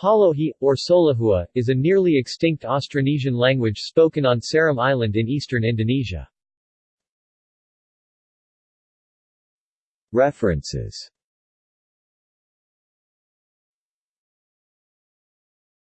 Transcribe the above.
Palohi, or Solahua, is a nearly extinct Austronesian language spoken on Seram Island in eastern Indonesia. References